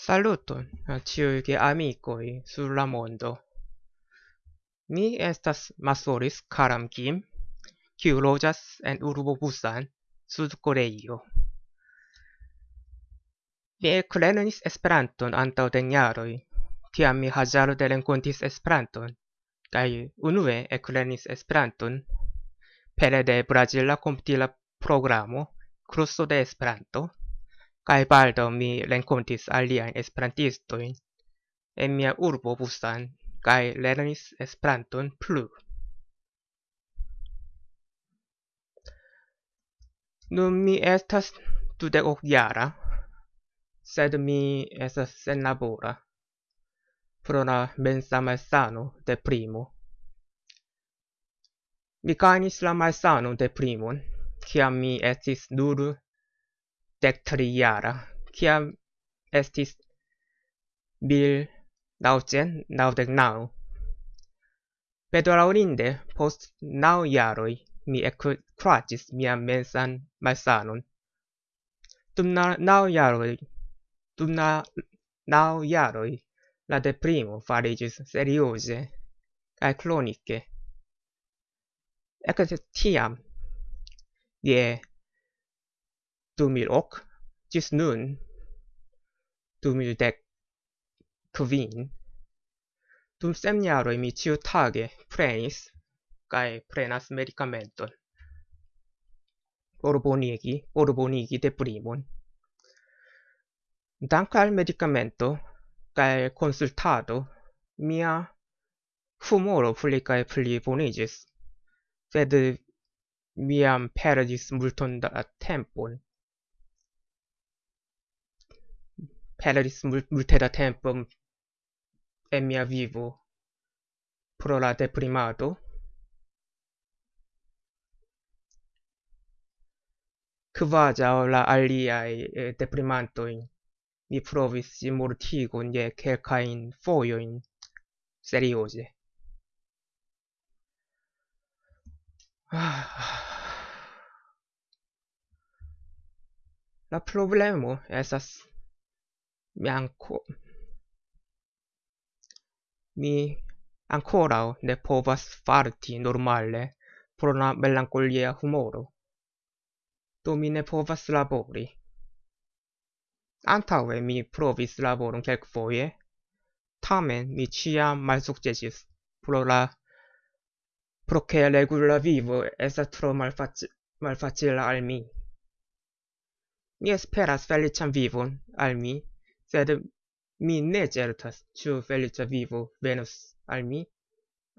Saluton a ciui ge amicoi sur la mondo. Ni estas Masoris Karam Kim, kiu lojas en urbo Busan, Sud Koreio. Mi eklernis Esperanton antaŭ den jaroj, tiam mi hazarde renkontis Esperanton kaj unue eklernis Esperanton pere de Brazila komputila programo Kurso de Esperanto Kai baldo mi renkontis aliajn esperantistojn en mia urbo Busan kai lernis Esperanton plu. Nun mi estas dudek jara, sed mi estas senlabora pro la mensa malsano de primo. Mi gajnis la malsano de primon, kiam mi estis nur dektrijara, kiam estis bil naucen naudec nau. Pedolaurinde, post nau jaroj mi ekkuraĝis mia mensan malsanon. Dum na, nau jaroj, dum na, nau jaroj la deprimo farigis serioze cae clonice. Ecce tiam, je 2000 ok ĝis nun 2010 kvin. Dum sem jaroj mi ĉiutage prenis kaj prenas medikamenton por bonigi por bonigi deprimon. Dank al medicamento kaj konsultado mia humoro pli kaj pli boniĝis sed miam perdis multon da tempon. perdis mul multe da tempo en mia vivo pro la deprimado. Kvazaŭ la aliaj eh, deprimantojn, mi provis mortigon je kelkajn foioin serioze. La problemo esas mi anco mi ancora ne povas farti normale pro la melancolia humoro. Do mi ne povas labori. Antaue mi provis laboron kelkfoje, tamen mi ciam malsukcesis pro la pro che regula vivo estas tro malfaci malfacila al mi. Mi esperas felician vivon al mi, sed mi ne certas ĉu feliĉa vivo venos al mi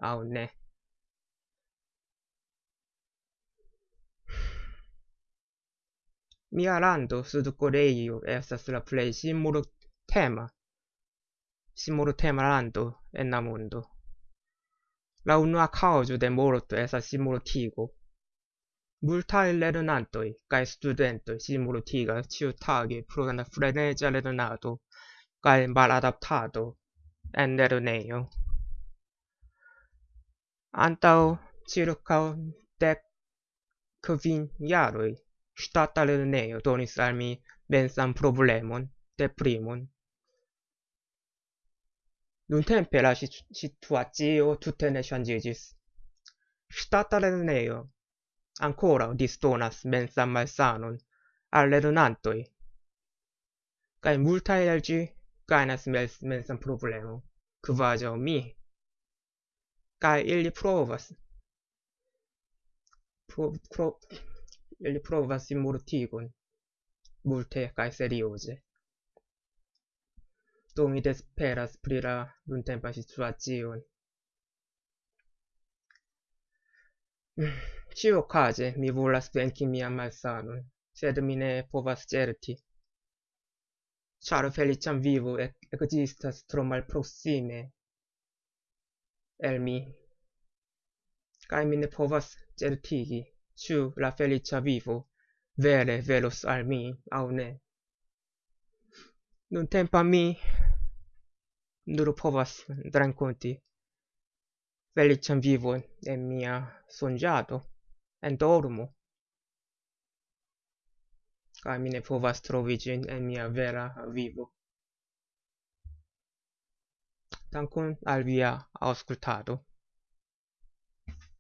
aŭ ne. Mia lando Sud-Koreio estas la plej simultema simultema lando en la mondo. La unua kaŭzo de morto estas simultigo multaj lernantoj kaj studentoj simultigas ĉiutage pro freneza lernado cae maladaptado en lerneio. Antau circa dec quin jaroj stata lerneio donis al mi mensan problemon, deprimon. Nuntempe la situatio tutte ne changigis. Stata lerneio ancora distonas mensam malsanon al lernantoi. Cae multae elgi gainas mens mensam problemo, quadio mi. Cae ili provas, pro, pro, ili provas immortigon, multe cae serioze. Do mi desperas pri la nuntempa situacion. Ĉiuokaze mi volas venci mia malsanon, sed mi ne povas certi. Ĉar feliĉan vivo existas tro malproksime el mi. Cai mi ne povas certigi ciu la felicia vivo vere velos al mi au ne. Nuntempa mi nur povas drancunti feliĉan vivo en mia sonĝado endormo. Kai mi ne povas trovi ĝin en mia vera vivo. Dankon al via aŭskultado.